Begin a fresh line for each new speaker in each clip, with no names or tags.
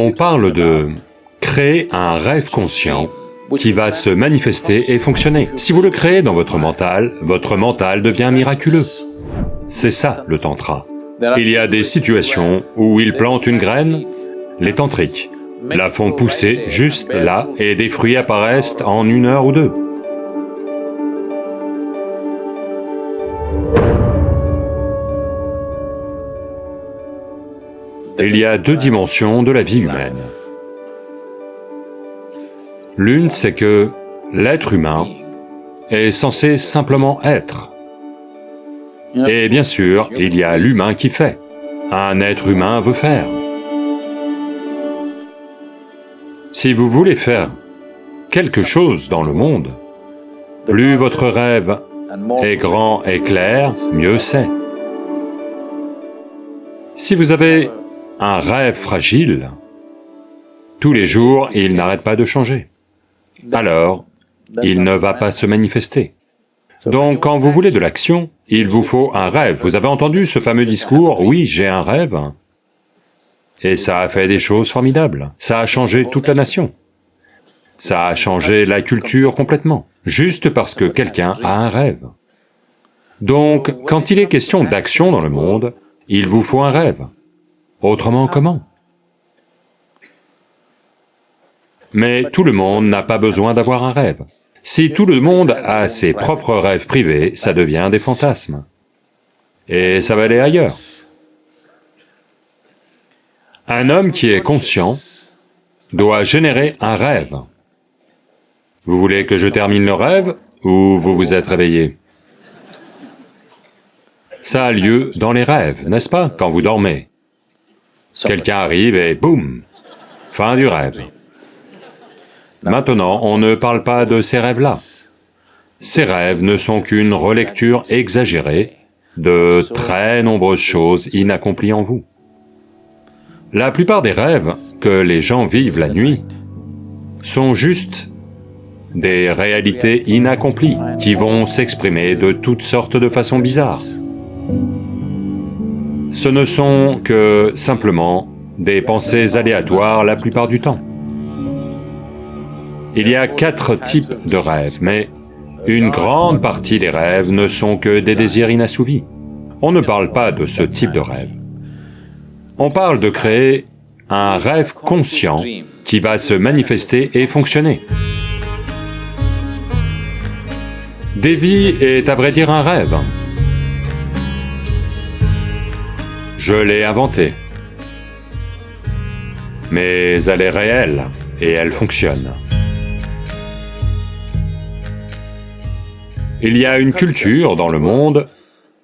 On parle de créer un rêve conscient qui va se manifester et fonctionner. Si vous le créez dans votre mental, votre mental devient miraculeux. C'est ça le tantra. Il y a des situations où ils plantent une graine, les tantriques la font pousser juste là et des fruits apparaissent en une heure ou deux. Il y a deux dimensions de la vie humaine. L'une, c'est que l'être humain est censé simplement être. Et bien sûr, il y a l'humain qui fait. Un être humain veut faire. Si vous voulez faire quelque chose dans le monde, plus votre rêve est grand et clair, mieux c'est. Si vous avez un rêve fragile, tous les jours, il n'arrête pas de changer. Alors, il ne va pas se manifester. Donc, quand vous voulez de l'action, il vous faut un rêve. Vous avez entendu ce fameux discours, « Oui, j'ai un rêve ». Et ça a fait des choses formidables. Ça a changé toute la nation. Ça a changé la culture complètement, juste parce que quelqu'un a un rêve. Donc, quand il est question d'action dans le monde, il vous faut un rêve. Autrement comment? Mais tout le monde n'a pas besoin d'avoir un rêve. Si tout le monde a ses propres rêves privés, ça devient des fantasmes. Et ça va aller ailleurs. Un homme qui est conscient doit générer un rêve. Vous voulez que je termine le rêve ou vous vous êtes réveillé? Ça a lieu dans les rêves, n'est-ce pas, quand vous dormez? Quelqu'un arrive et boum Fin du rêve. Maintenant, on ne parle pas de ces rêves-là. Ces rêves ne sont qu'une relecture exagérée de très nombreuses choses inaccomplies en vous. La plupart des rêves que les gens vivent la nuit sont juste des réalités inaccomplies qui vont s'exprimer de toutes sortes de façons bizarres ce ne sont que simplement des pensées aléatoires la plupart du temps. Il y a quatre types de rêves, mais une grande partie des rêves ne sont que des désirs inassouvis. On ne parle pas de ce type de rêve. On parle de créer un rêve conscient qui va se manifester et fonctionner. Devi est à vrai dire un rêve. Je l'ai inventée. Mais elle est réelle, et elle fonctionne. Il y a une culture dans le monde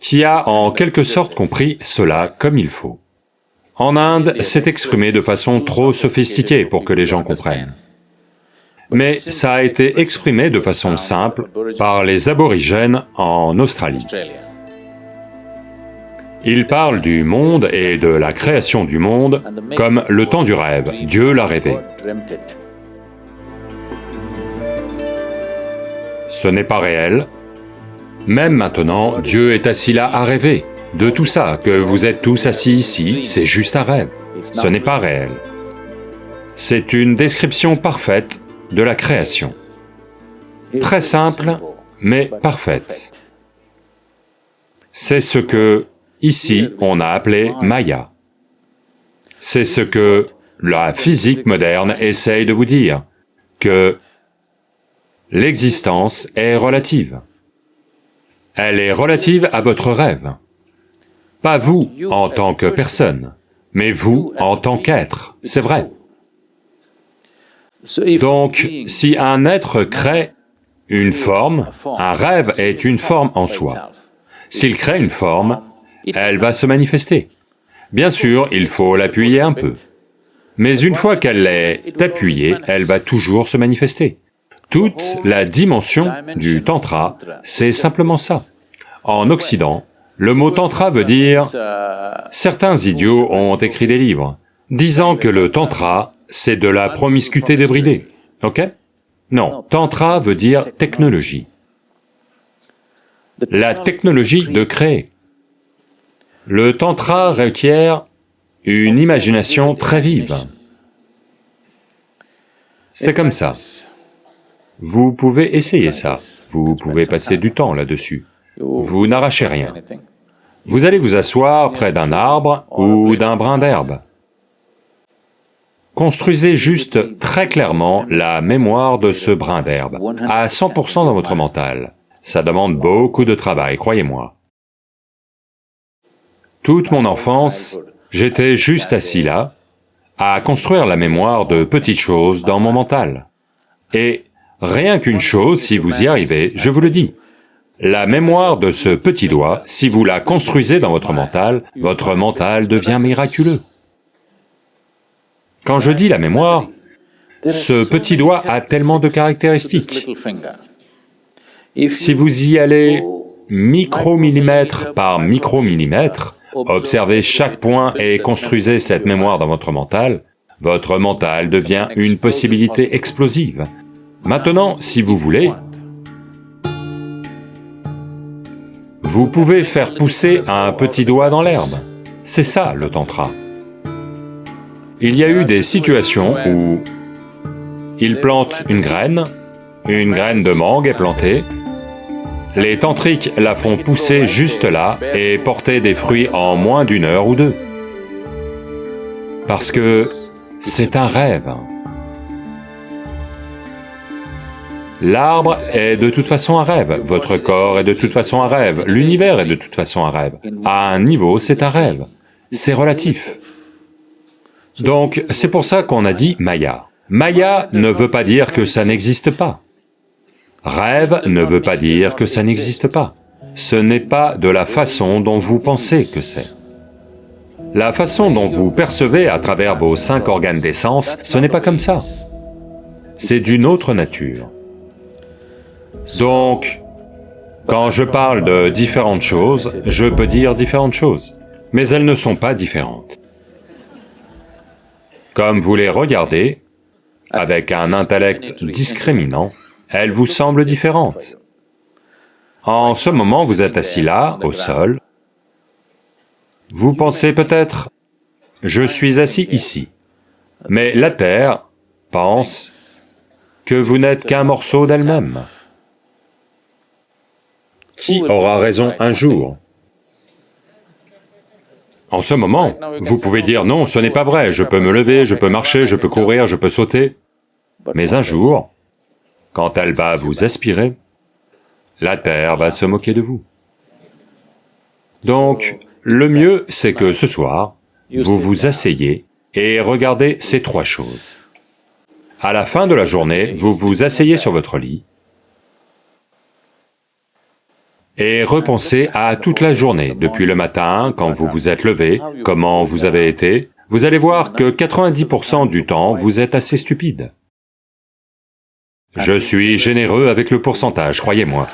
qui a en quelque sorte compris cela comme il faut. En Inde, c'est exprimé de façon trop sophistiquée pour que les gens comprennent. Mais ça a été exprimé de façon simple par les aborigènes en Australie. Il parle du monde et de la création du monde comme le temps du rêve, Dieu l'a rêvé. Ce n'est pas réel. Même maintenant, Dieu est assis là à rêver. De tout ça, que vous êtes tous assis ici, c'est juste un rêve. Ce n'est pas réel. C'est une description parfaite de la création. Très simple, mais parfaite. C'est ce que Ici, on a appelé Maya. C'est ce que la physique moderne essaye de vous dire, que l'existence est relative. Elle est relative à votre rêve. Pas vous en tant que personne, mais vous en tant qu'être, c'est vrai. Donc, si un être crée une forme, un rêve est une forme en soi. S'il crée une forme, elle va se manifester. Bien sûr, il faut l'appuyer un peu. Mais une fois qu'elle est appuyée, elle va toujours se manifester. Toute la dimension du tantra, c'est simplement ça. En Occident, le mot tantra veut dire... Certains idiots ont écrit des livres disant que le tantra, c'est de la promiscuité débridée, ok? Non, tantra veut dire technologie. La technologie de créer. Le tantra requiert une imagination très vive. C'est comme ça. Vous pouvez essayer ça, vous pouvez passer du temps là-dessus. Vous n'arrachez rien. Vous allez vous asseoir près d'un arbre ou d'un brin d'herbe. Construisez juste très clairement la mémoire de ce brin d'herbe, à 100% dans votre mental. Ça demande beaucoup de travail, croyez-moi. Toute mon enfance, j'étais juste assis là, à construire la mémoire de petites choses dans mon mental. Et rien qu'une chose, si vous y arrivez, je vous le dis, la mémoire de ce petit doigt, si vous la construisez dans votre mental, votre mental devient miraculeux. Quand je dis la mémoire, ce petit doigt a tellement de caractéristiques. Si vous y allez micromillimètre par micromillimètre, observez chaque point et construisez cette mémoire dans votre mental, votre mental devient une possibilité explosive. Maintenant, si vous voulez, vous pouvez faire pousser un petit doigt dans l'herbe. C'est ça le tantra. Il y a eu des situations où il plante une graine, une graine de mangue est plantée, les tantriques la font pousser juste là et porter des fruits en moins d'une heure ou deux. Parce que c'est un rêve. L'arbre est de toute façon un rêve, votre corps est de toute façon un rêve, l'univers est de toute façon un rêve. À un niveau, c'est un rêve. C'est relatif. Donc, c'est pour ça qu'on a dit Maya. Maya ne veut pas dire que ça n'existe pas. Rêve ne veut pas dire que ça n'existe pas. Ce n'est pas de la façon dont vous pensez que c'est. La façon dont vous percevez à travers vos cinq organes d'essence, ce n'est pas comme ça. C'est d'une autre nature. Donc, quand je parle de différentes choses, je peux dire différentes choses, mais elles ne sont pas différentes. Comme vous les regardez, avec un intellect discriminant, elles vous semblent différentes. En ce moment, vous êtes assis là, au sol, vous pensez peut-être, je suis assis ici, mais la Terre pense que vous n'êtes qu'un morceau d'elle-même. Qui aura raison un jour? En ce moment, vous pouvez dire non, ce n'est pas vrai, je peux me lever, je peux marcher, je peux courir, je peux sauter. Mais un jour, quand elle va vous aspirer, la Terre va se moquer de vous. Donc, le mieux, c'est que ce soir, vous vous asseyez et regardez ces trois choses. À la fin de la journée, vous vous asseyez sur votre lit, et repensez à toute la journée, depuis le matin, quand vous vous êtes levé, comment vous avez été, vous allez voir que 90% du temps, vous êtes assez stupide. Je suis généreux avec le pourcentage, croyez-moi.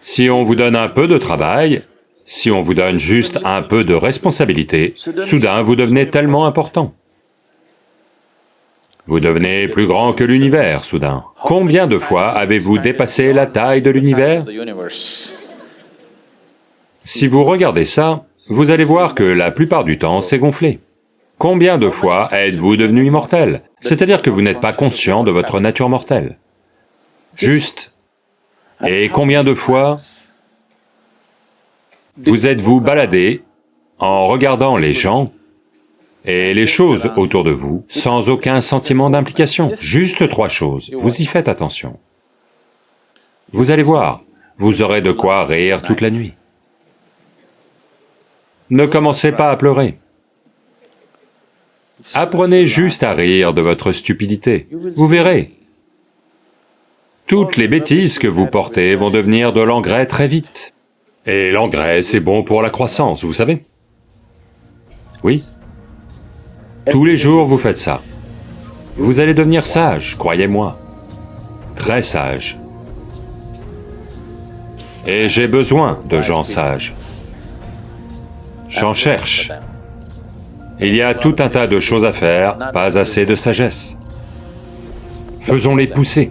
Si on vous donne un peu de travail, si on vous donne juste un peu de responsabilité, soudain vous devenez tellement important. Vous devenez plus grand que l'univers, soudain. Combien de fois avez-vous dépassé la taille de l'univers? Si vous regardez ça, vous allez voir que la plupart du temps, c'est gonflé. Combien de fois êtes-vous devenu immortel? C'est-à-dire que vous n'êtes pas conscient de votre nature mortelle. Juste. Et combien de fois vous êtes-vous baladé en regardant les gens et les choses autour de vous sans aucun sentiment d'implication? Juste trois choses, vous y faites attention. Vous allez voir, vous aurez de quoi rire toute la nuit. Ne commencez pas à pleurer. Apprenez juste à rire de votre stupidité, vous verrez. Toutes les bêtises que vous portez vont devenir de l'engrais très vite. Et l'engrais, c'est bon pour la croissance, vous savez Oui tous les jours, vous faites ça. Vous allez devenir sage, croyez-moi. Très sage. Et j'ai besoin de gens sages. J'en cherche. Il y a tout un tas de choses à faire, pas assez de sagesse. Faisons-les pousser.